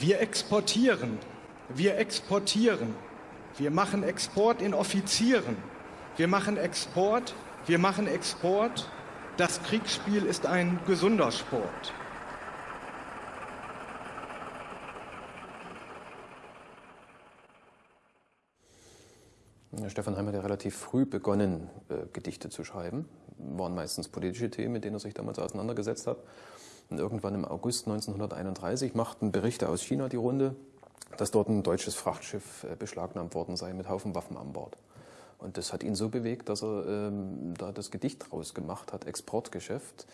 Wir exportieren, wir exportieren, wir machen Export in Offizieren, wir machen Export, wir machen Export. Das Kriegsspiel ist ein gesunder Sport. Stefan Heim hat ja relativ früh begonnen, äh, Gedichte zu schreiben. Waren meistens politische Themen, mit denen er sich damals auseinandergesetzt hat. Und irgendwann im August 1931 machten Berichte aus China die Runde, dass dort ein deutsches Frachtschiff äh, beschlagnahmt worden sei mit Haufen Waffen an Bord. Und das hat ihn so bewegt, dass er ähm, da das Gedicht draus gemacht hat, Exportgeschäft,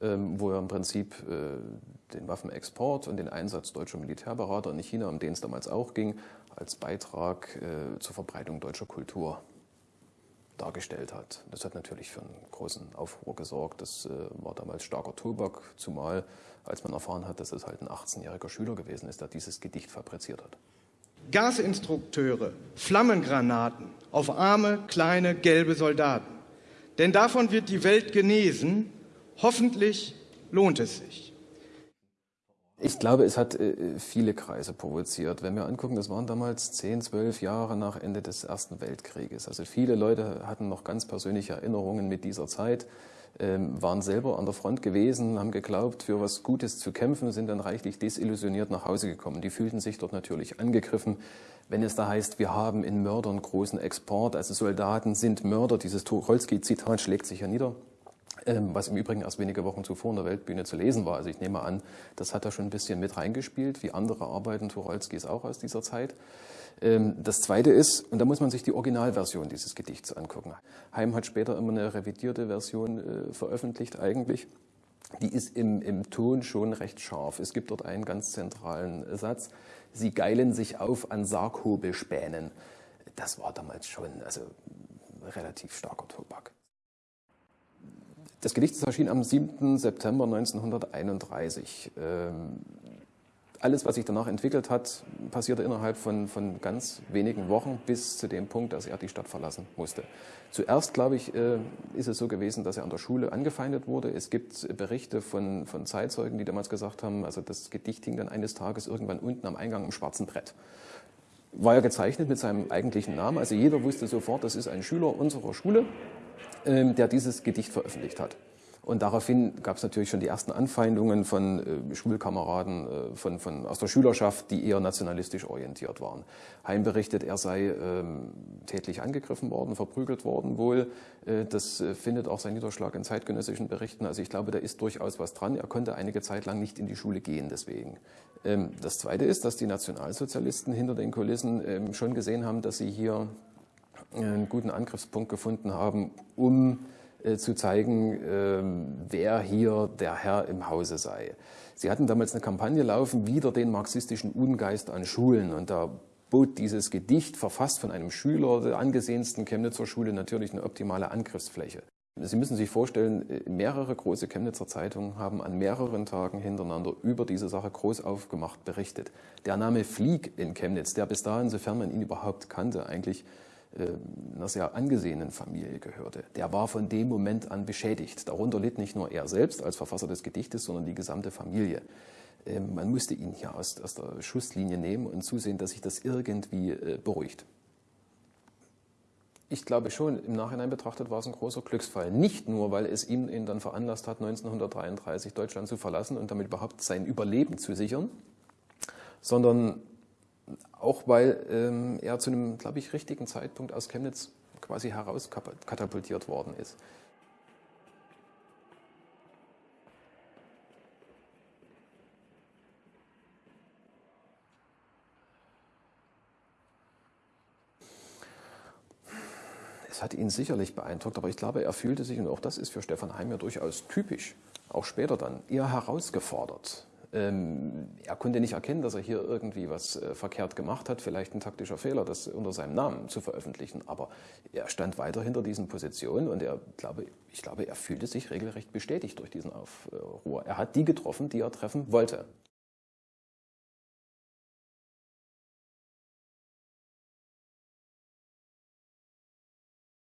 ähm, wo er im Prinzip äh, den Waffenexport und den Einsatz deutscher Militärberater in China, um den es damals auch ging, als Beitrag äh, zur Verbreitung deutscher Kultur dargestellt hat. Das hat natürlich für einen großen Aufruhr gesorgt. Das äh, war damals starker Tobak, zumal als man erfahren hat, dass es halt ein 18-jähriger Schüler gewesen ist, der dieses Gedicht fabriziert hat. Gasinstrukteure, Flammengranaten auf arme, kleine, gelbe Soldaten. Denn davon wird die Welt genesen. Hoffentlich lohnt es sich. Ich glaube, es hat äh, viele Kreise provoziert. Wenn wir angucken, das waren damals zehn, zwölf Jahre nach Ende des Ersten Weltkrieges. Also viele Leute hatten noch ganz persönliche Erinnerungen mit dieser Zeit, ähm, waren selber an der Front gewesen, haben geglaubt, für was Gutes zu kämpfen, sind dann reichlich desillusioniert nach Hause gekommen. Die fühlten sich dort natürlich angegriffen. Wenn es da heißt, wir haben in Mördern großen Export, also Soldaten sind Mörder, dieses Tucholsky-Zitat schlägt sich ja nieder. Ähm, was im Übrigen erst wenige Wochen zuvor in der Weltbühne zu lesen war. Also ich nehme an, das hat er schon ein bisschen mit reingespielt, wie andere Arbeiten Tucholskys auch aus dieser Zeit. Ähm, das Zweite ist, und da muss man sich die Originalversion dieses Gedichts angucken. Heim hat später immer eine revidierte Version äh, veröffentlicht eigentlich. Die ist im, im Ton schon recht scharf. Es gibt dort einen ganz zentralen Satz. Sie geilen sich auf an Sarghobelspänen. Das war damals schon also relativ starker Tobak. Das Gedicht erschien am 7. September 1931. Ähm, alles, was sich danach entwickelt hat, passierte innerhalb von, von ganz wenigen Wochen bis zu dem Punkt, dass er die Stadt verlassen musste. Zuerst, glaube ich, äh, ist es so gewesen, dass er an der Schule angefeindet wurde. Es gibt Berichte von, von Zeitzeugen, die damals gesagt haben, also das Gedicht hing dann eines Tages irgendwann unten am Eingang im schwarzen Brett. War ja gezeichnet mit seinem eigentlichen Namen, also jeder wusste sofort, das ist ein Schüler unserer Schule. Ähm, der dieses Gedicht veröffentlicht hat. Und daraufhin gab es natürlich schon die ersten Anfeindungen von äh, Schulkameraden äh, von, von, aus der Schülerschaft, die eher nationalistisch orientiert waren. Heim berichtet, er sei ähm, tätlich angegriffen worden, verprügelt worden wohl. Äh, das äh, findet auch seinen Niederschlag in zeitgenössischen Berichten. Also ich glaube, da ist durchaus was dran. Er konnte einige Zeit lang nicht in die Schule gehen deswegen. Ähm, das Zweite ist, dass die Nationalsozialisten hinter den Kulissen ähm, schon gesehen haben, dass sie hier einen guten Angriffspunkt gefunden haben, um äh, zu zeigen, äh, wer hier der Herr im Hause sei. Sie hatten damals eine Kampagne laufen, wieder den marxistischen Ungeist an Schulen. Und da bot dieses Gedicht, verfasst von einem Schüler der angesehensten Chemnitzer Schule, natürlich eine optimale Angriffsfläche. Sie müssen sich vorstellen, äh, mehrere große Chemnitzer Zeitungen haben an mehreren Tagen hintereinander über diese Sache groß aufgemacht berichtet. Der Name Flieg in Chemnitz, der bis dahin, sofern man ihn überhaupt kannte, eigentlich äh, einer sehr angesehenen Familie gehörte, der war von dem Moment an beschädigt. Darunter litt nicht nur er selbst als Verfasser des Gedichtes, sondern die gesamte Familie. Ähm, man musste ihn hier aus, aus der Schusslinie nehmen und zusehen, dass sich das irgendwie äh, beruhigt. Ich glaube schon, im Nachhinein betrachtet war es ein großer Glücksfall. Nicht nur, weil es ihm, ihn dann veranlasst hat, 1933 Deutschland zu verlassen und damit überhaupt sein Überleben zu sichern, sondern auch weil ähm, er zu einem, glaube ich, richtigen Zeitpunkt aus Chemnitz quasi herauskatapultiert worden ist. Es hat ihn sicherlich beeindruckt, aber ich glaube, er fühlte sich, und auch das ist für Stefan Heim ja durchaus typisch, auch später dann, eher herausgefordert. Ähm, er konnte nicht erkennen, dass er hier irgendwie was äh, verkehrt gemacht hat, vielleicht ein taktischer Fehler, das unter seinem Namen zu veröffentlichen. Aber er stand weiter hinter diesen Positionen und er, glaube, ich glaube, er fühlte sich regelrecht bestätigt durch diesen Aufruhr. Er hat die getroffen, die er treffen wollte.